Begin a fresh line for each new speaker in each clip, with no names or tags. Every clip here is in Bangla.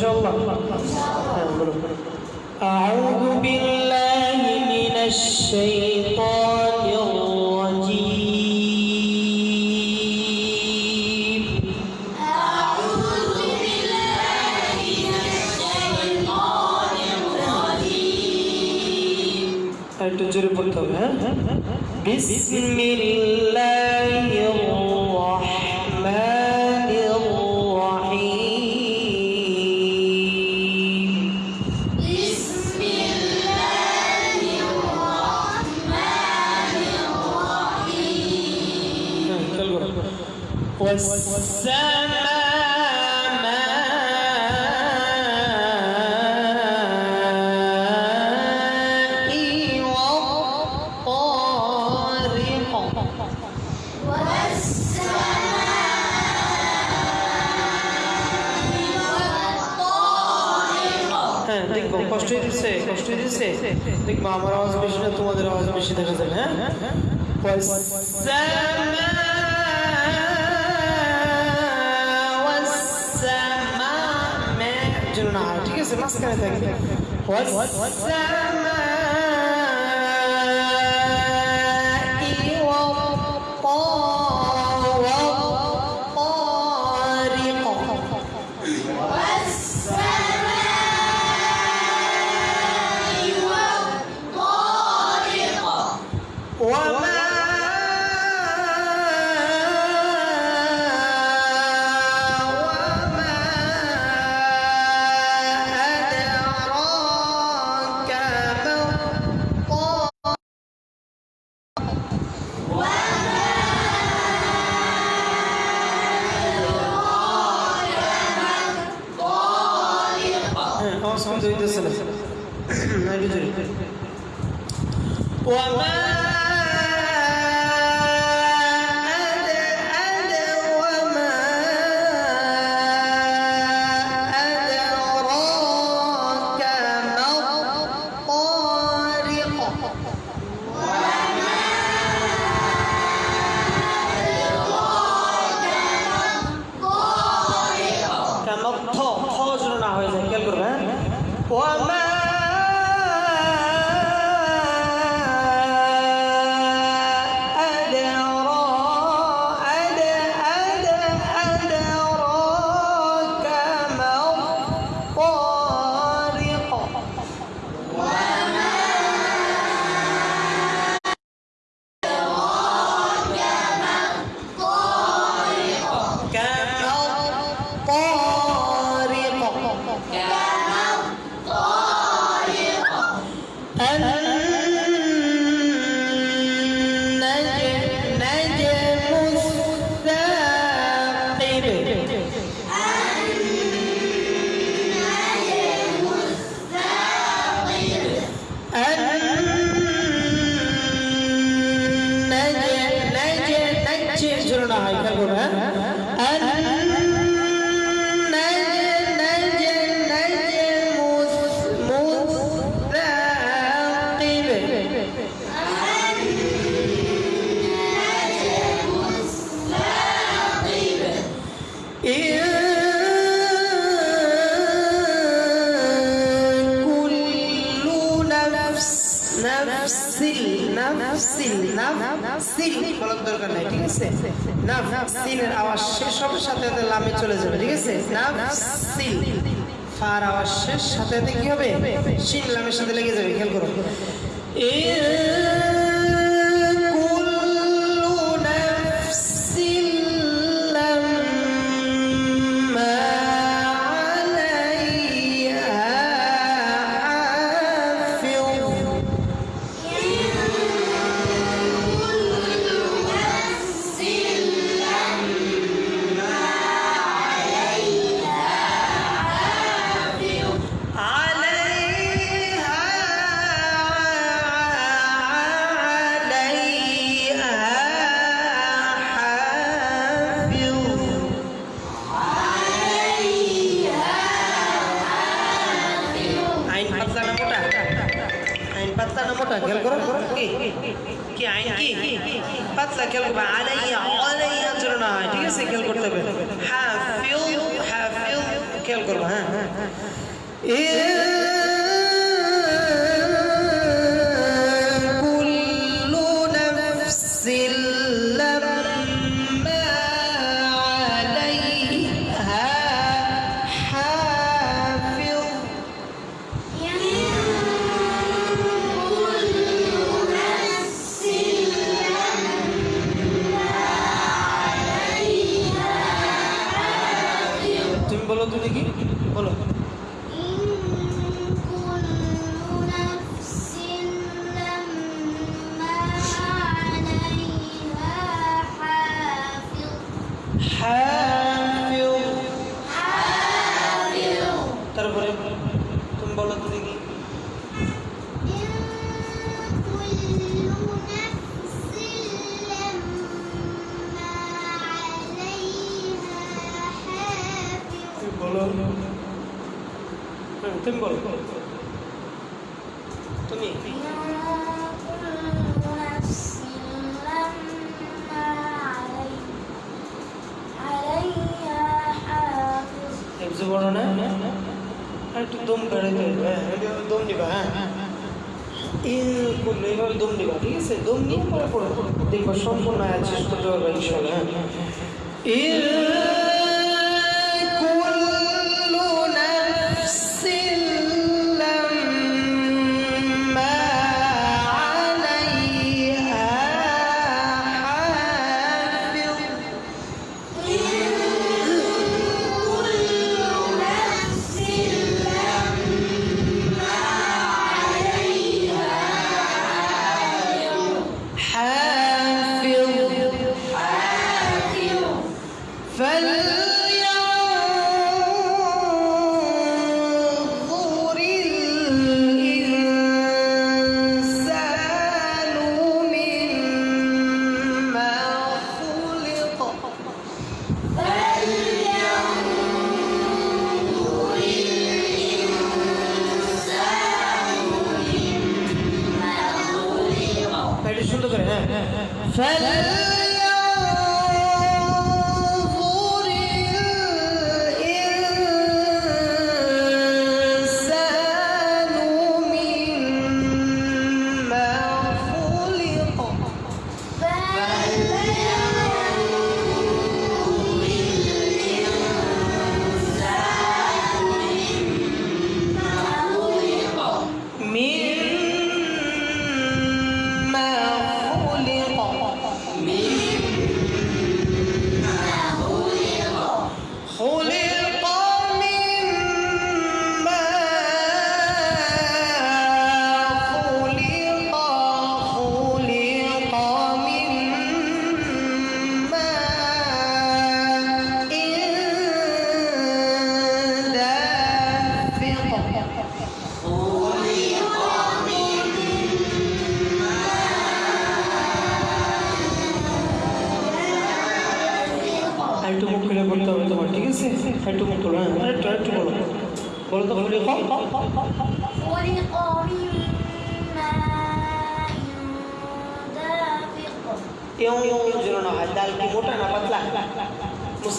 إن شاء الله. أعوذ بالله من الشيطان الرجيم. أعوذ بالله من الشيطان الرجيم. أنت جرب بسم الله দেখবো কষ্ট হয়ে দিচ্ছে কষ্ট হয়ে দিচ্ছে দেখবো আমার আওয়াজ বেশি না তোমাদের আওয়াজ বেশি দেখা যাবে হ্যাঁ والسماء যেন না হয়, ঠিক আছে সিন বলার দরকার নাই, ঠিক আছে? না সিনের আওয়াজ শেষ হবে সাথে সাথে লামে চলে যাবে, ঠিক আছে? না সিন ফার আওয়াজ শেষ, সাথে সাথে কি হবে? সিন লামের সাথে লেগে যাবে, খেয়াল করো। এ বলো তো দেখি তুমি বলো হুম, তুমি বলো তুমি ইন এইভাবে দম ঠিক আছে? দম নিয়ে পরে পড়ো। দেখবা সম্পূর্ণ আয়াত শেষ করতে পারবে হ্যাঁ।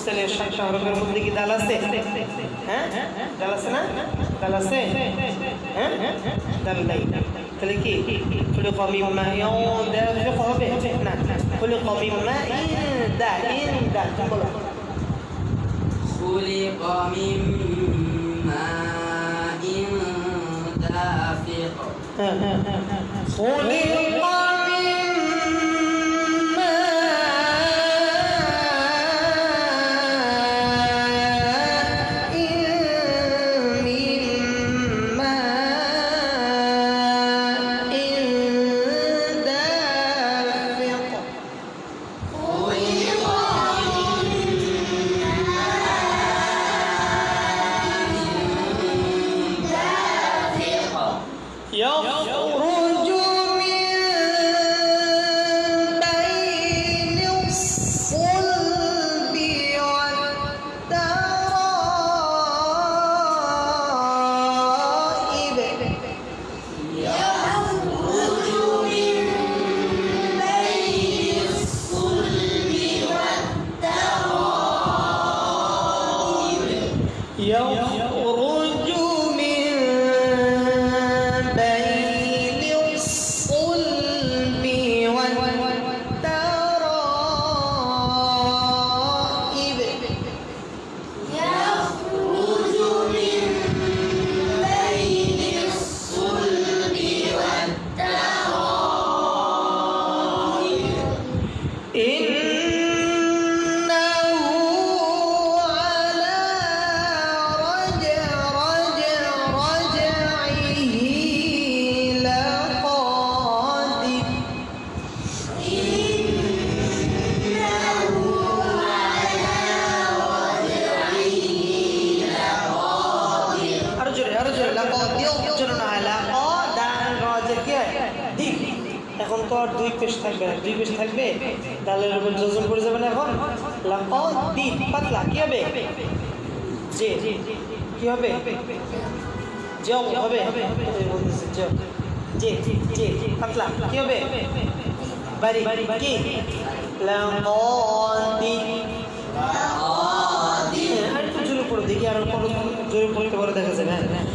মুস্তালের সাতটা হরফের মধ্যে কি ডাল আছে হ্যাঁ ডাল আছে না ডাল আছে হ্যাঁ ডাল নাই তাহলে কি ফুলে কমি মা ইয়ং দাফিক হবে না ফুলে কমি মা ইন দা ইন দা তুমি বলো
خلق من ماء دافق
خلق এখন তো আর দুই পেজ থাকবে। না দুই পেজ থাকবে ডালের উপর যোজন পড়ে যাবে না এখন। লাম্পা দিন পাতলা, কী হবে? যে, কি হবে? জব হবে? যে যে পাতলা, কি হবে? বাড়ি বাড়ি কি? আর একটু জোরে পড়ে দেখি, আর জোরে পড়তে পারে দেখা যাবে হ্যাঁ।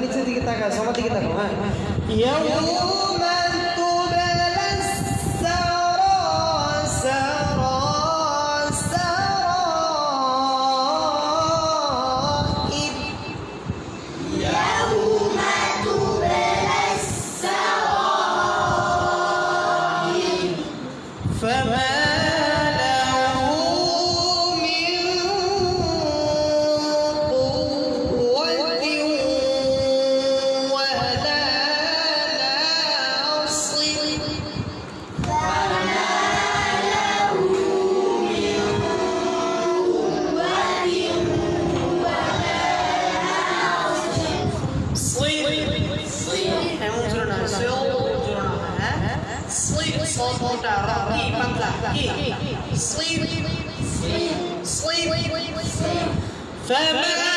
নিচে দিকে তাকা সবার দিকে তাকা হ্যাঁ Hamza, Raqib, Hamza, Ki. Sleep,
sleep, sleep, sleep.
فما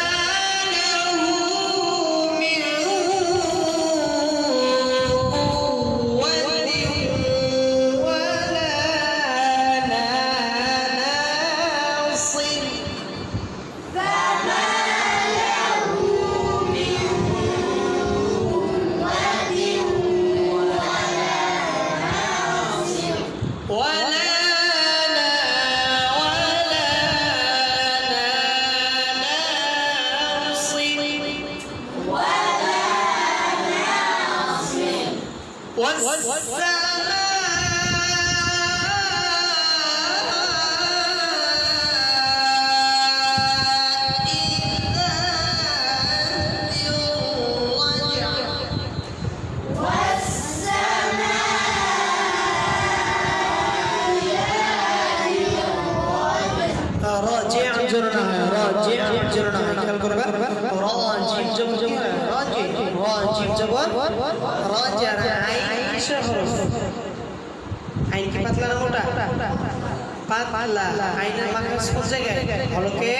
পাতলা আইনের মাখাজ কোন জায়গায় হলকে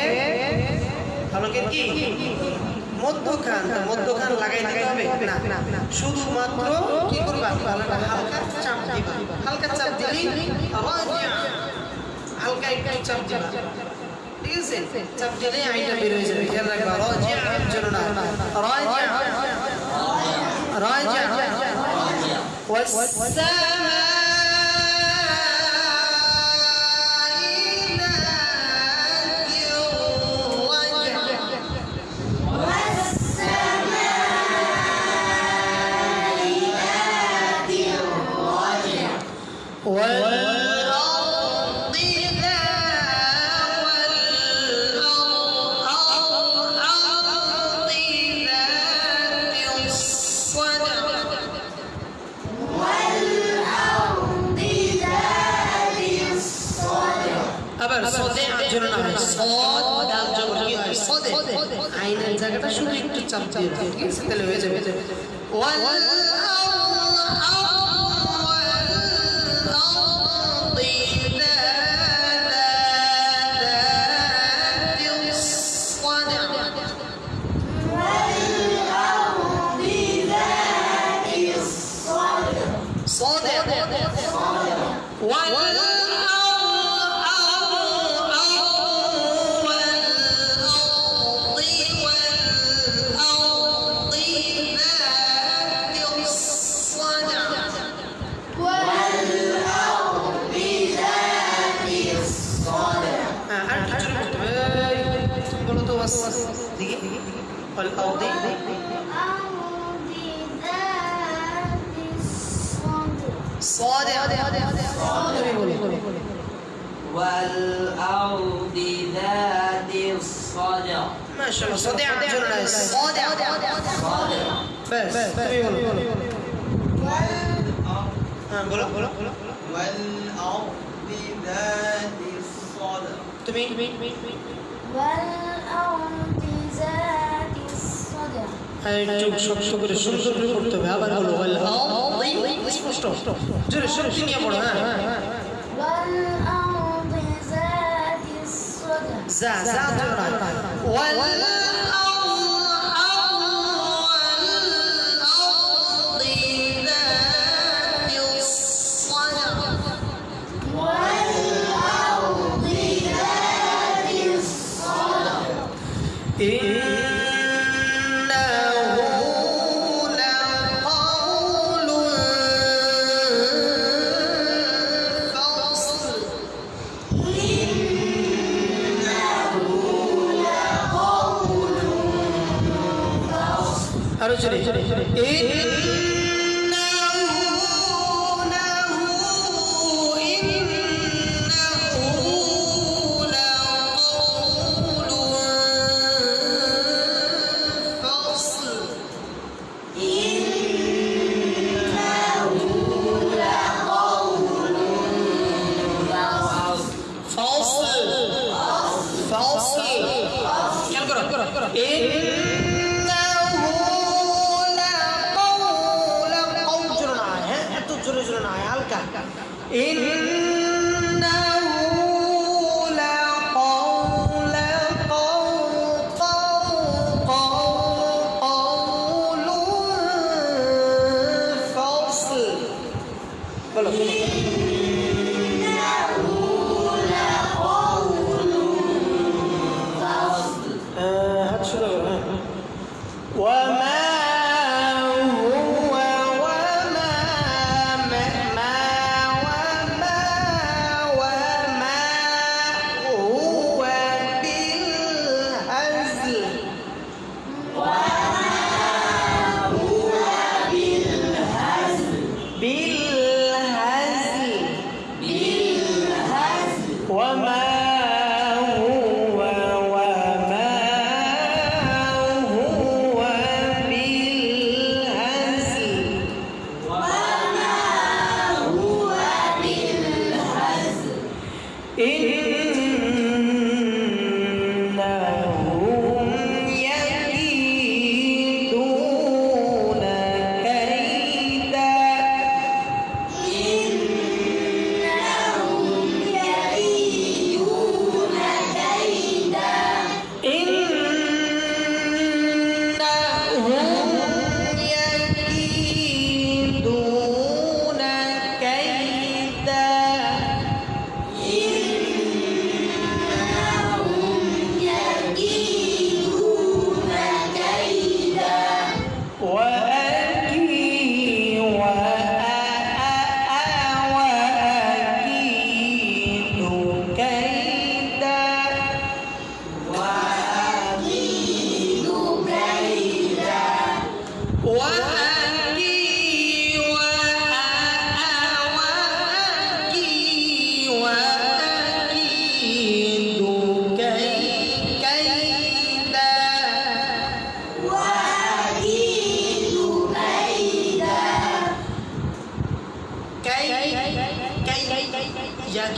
হলকে কি মধ্যখান তো মধ্যখান লাগাই দিতে হবে না শুধুমাত্র কি করবা গলাটা হালকা চাপ দিবা হালকা চাপ দিলেই রাজা হালকা একটু চাপ দিবা ঠিক আছে চাপ দিলেই আইনটা বের হয়ে যাবে খেয়াল রাখবা রাজা জন্য না রাজা রাজা والأرض 我。الصدع ما شاء الله صادق جنة صادق بس তুমি বলো হ্যাঁ বলো বলো
والأرض ذات الصدع
তুমি একটু শক্ত করে সুন্দর করে করতে হবে আবার বলো والأرض স্পষ্ট জোরে শক্তি নিয়ে পড়ো হ্যাঁ زا زا جرى 我爱这里，这
里，这
里。إن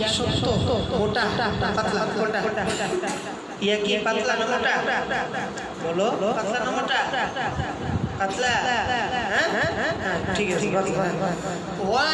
ইয়া কি পাতলা ওটা ইয়া কি পাতলা না মোটা বলো পাতলা না পাতলা হ্যাঁ হ্যাঁ ঠিক আছে পাতলা ওয়া